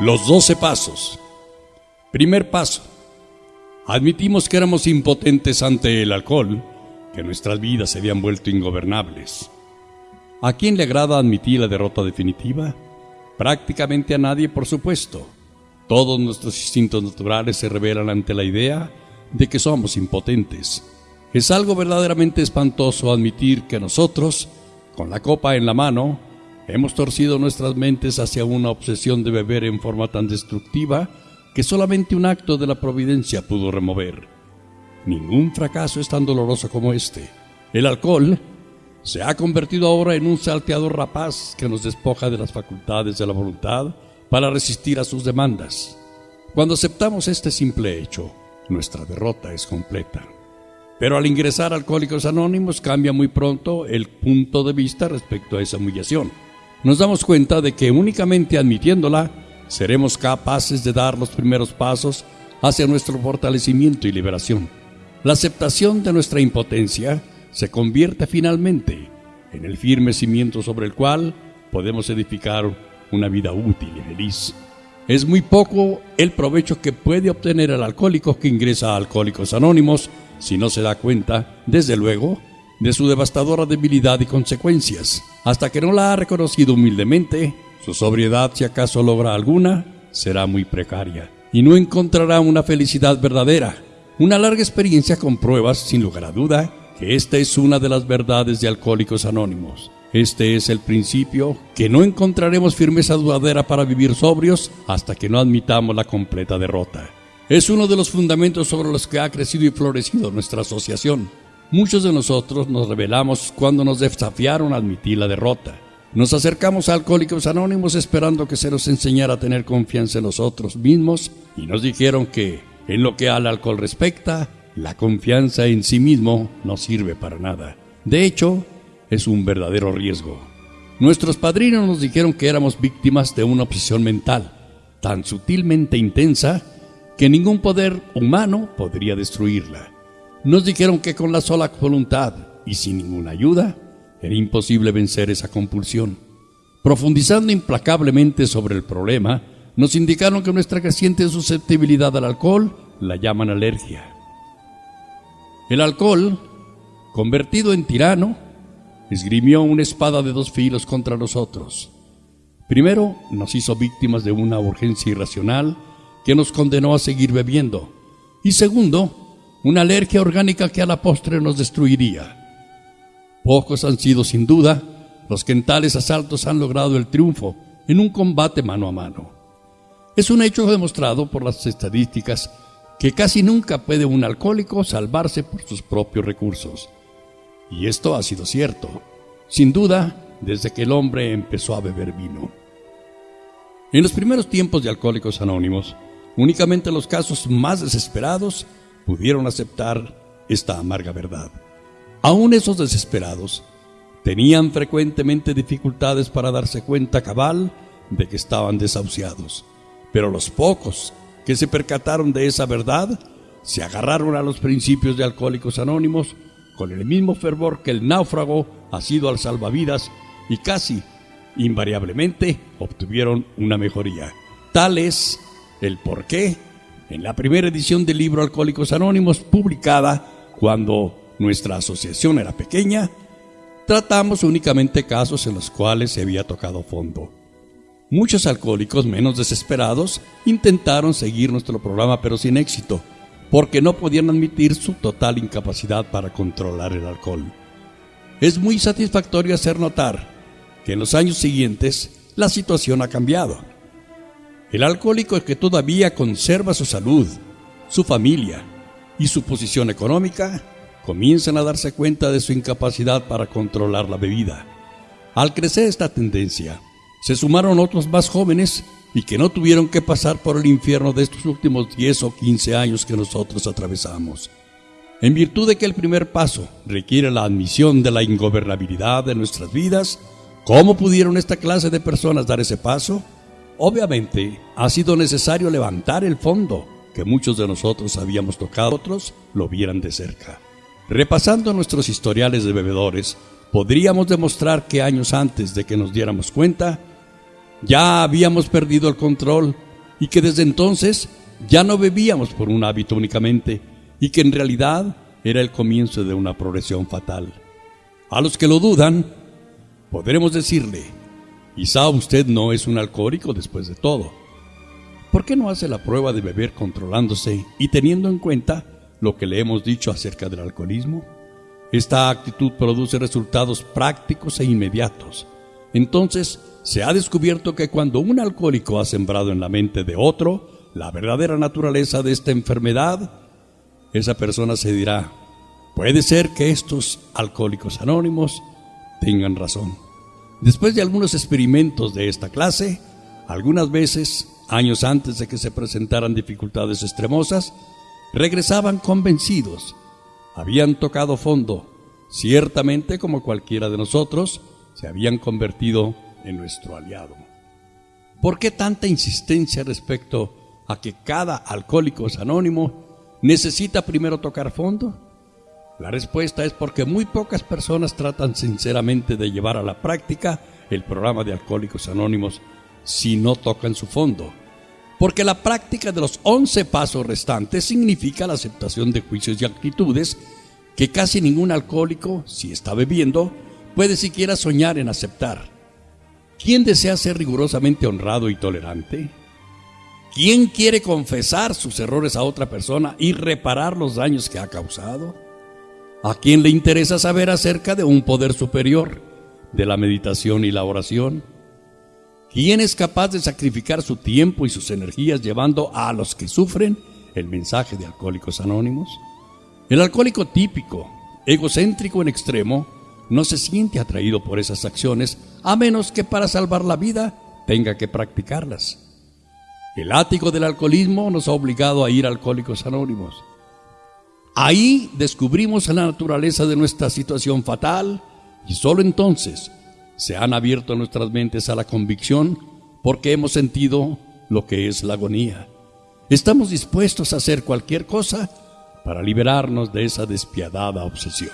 Los 12 pasos. Primer paso. Admitimos que éramos impotentes ante el alcohol, que nuestras vidas se habían vuelto ingobernables. ¿A quién le agrada admitir la derrota definitiva? Prácticamente a nadie, por supuesto. Todos nuestros instintos naturales se revelan ante la idea de que somos impotentes. Es algo verdaderamente espantoso admitir que nosotros, con la copa en la mano, hemos torcido nuestras mentes hacia una obsesión de beber en forma tan destructiva que solamente un acto de la providencia pudo remover. Ningún fracaso es tan doloroso como este. El alcohol se ha convertido ahora en un salteador rapaz que nos despoja de las facultades de la voluntad para resistir a sus demandas. Cuando aceptamos este simple hecho, nuestra derrota es completa. Pero al ingresar Alcohólicos Anónimos cambia muy pronto el punto de vista respecto a esa humillación. Nos damos cuenta de que únicamente admitiéndola seremos capaces de dar los primeros pasos hacia nuestro fortalecimiento y liberación. La aceptación de nuestra impotencia se convierte finalmente en el firme cimiento sobre el cual podemos edificar una vida útil y feliz. Es muy poco el provecho que puede obtener el alcohólico que ingresa a Alcohólicos Anónimos si no se da cuenta, desde luego, de su devastadora debilidad y consecuencias. Hasta que no la ha reconocido humildemente, su sobriedad, si acaso logra alguna, será muy precaria y no encontrará una felicidad verdadera. Una larga experiencia con pruebas, sin lugar a duda, que esta es una de las verdades de Alcohólicos Anónimos. Este es el principio que no encontraremos firmeza duradera para vivir sobrios hasta que no admitamos la completa derrota. Es uno de los fundamentos sobre los que ha crecido y florecido nuestra asociación. Muchos de nosotros nos rebelamos cuando nos desafiaron a admitir la derrota. Nos acercamos a Alcohólicos Anónimos esperando que se nos enseñara a tener confianza en nosotros mismos y nos dijeron que, en lo que al alcohol respecta, la confianza en sí mismo no sirve para nada. De hecho, es un verdadero riesgo. Nuestros padrinos nos dijeron que éramos víctimas de una obsesión mental, tan sutilmente intensa que ningún poder humano podría destruirla. Nos dijeron que con la sola voluntad y sin ninguna ayuda era imposible vencer esa compulsión. Profundizando implacablemente sobre el problema, nos indicaron que nuestra creciente susceptibilidad al alcohol la llaman alergia. El alcohol, convertido en tirano, esgrimió una espada de dos filos contra nosotros. Primero, nos hizo víctimas de una urgencia irracional que nos condenó a seguir bebiendo. Y segundo, una alergia orgánica que a la postre nos destruiría. Pocos han sido sin duda los que en tales asaltos han logrado el triunfo en un combate mano a mano. Es un hecho demostrado por las estadísticas que casi nunca puede un alcohólico salvarse por sus propios recursos. Y esto ha sido cierto, sin duda, desde que el hombre empezó a beber vino. En los primeros tiempos de Alcohólicos Anónimos, Únicamente los casos más desesperados pudieron aceptar esta amarga verdad. Aún esos desesperados tenían frecuentemente dificultades para darse cuenta cabal de que estaban desahuciados. Pero los pocos que se percataron de esa verdad se agarraron a los principios de Alcohólicos Anónimos con el mismo fervor que el náufrago ha sido al salvavidas y casi invariablemente obtuvieron una mejoría. Tal es el por qué en la primera edición del libro Alcohólicos Anónimos, publicada cuando nuestra asociación era pequeña, tratamos únicamente casos en los cuales se había tocado fondo. Muchos alcohólicos menos desesperados intentaron seguir nuestro programa pero sin éxito, porque no podían admitir su total incapacidad para controlar el alcohol. Es muy satisfactorio hacer notar que en los años siguientes la situación ha cambiado el alcohólico que todavía conserva su salud, su familia y su posición económica comienzan a darse cuenta de su incapacidad para controlar la bebida. Al crecer esta tendencia, se sumaron otros más jóvenes y que no tuvieron que pasar por el infierno de estos últimos 10 o 15 años que nosotros atravesamos. En virtud de que el primer paso requiere la admisión de la ingobernabilidad de nuestras vidas, ¿cómo pudieron esta clase de personas dar ese paso? Obviamente, ha sido necesario levantar el fondo que muchos de nosotros habíamos tocado, otros lo vieran de cerca. Repasando nuestros historiales de bebedores, podríamos demostrar que años antes de que nos diéramos cuenta, ya habíamos perdido el control y que desde entonces ya no bebíamos por un hábito únicamente y que en realidad era el comienzo de una progresión fatal. A los que lo dudan, podremos decirle, quizá usted no es un alcohólico después de todo. ¿Por qué no hace la prueba de beber controlándose y teniendo en cuenta lo que le hemos dicho acerca del alcoholismo? Esta actitud produce resultados prácticos e inmediatos. Entonces, se ha descubierto que cuando un alcohólico ha sembrado en la mente de otro la verdadera naturaleza de esta enfermedad, esa persona se dirá, puede ser que estos alcohólicos anónimos tengan razón. Después de algunos experimentos de esta clase, algunas veces, años antes de que se presentaran dificultades extremosas, regresaban convencidos. Habían tocado fondo, ciertamente como cualquiera de nosotros, se habían convertido en nuestro aliado. ¿Por qué tanta insistencia respecto a que cada alcohólico es anónimo necesita primero tocar fondo? La respuesta es porque muy pocas personas tratan sinceramente de llevar a la práctica el programa de Alcohólicos Anónimos si no tocan su fondo. Porque la práctica de los 11 pasos restantes significa la aceptación de juicios y actitudes que casi ningún alcohólico, si está bebiendo, puede siquiera soñar en aceptar. ¿Quién desea ser rigurosamente honrado y tolerante? ¿Quién quiere confesar sus errores a otra persona y reparar los daños que ha causado? ¿A quién le interesa saber acerca de un poder superior, de la meditación y la oración? ¿Quién es capaz de sacrificar su tiempo y sus energías llevando a los que sufren el mensaje de Alcohólicos Anónimos? El alcohólico típico, egocéntrico en extremo, no se siente atraído por esas acciones a menos que para salvar la vida tenga que practicarlas. El látigo del alcoholismo nos ha obligado a ir Alcohólicos Anónimos. Ahí descubrimos la naturaleza de nuestra situación fatal y solo entonces se han abierto nuestras mentes a la convicción porque hemos sentido lo que es la agonía. Estamos dispuestos a hacer cualquier cosa para liberarnos de esa despiadada obsesión.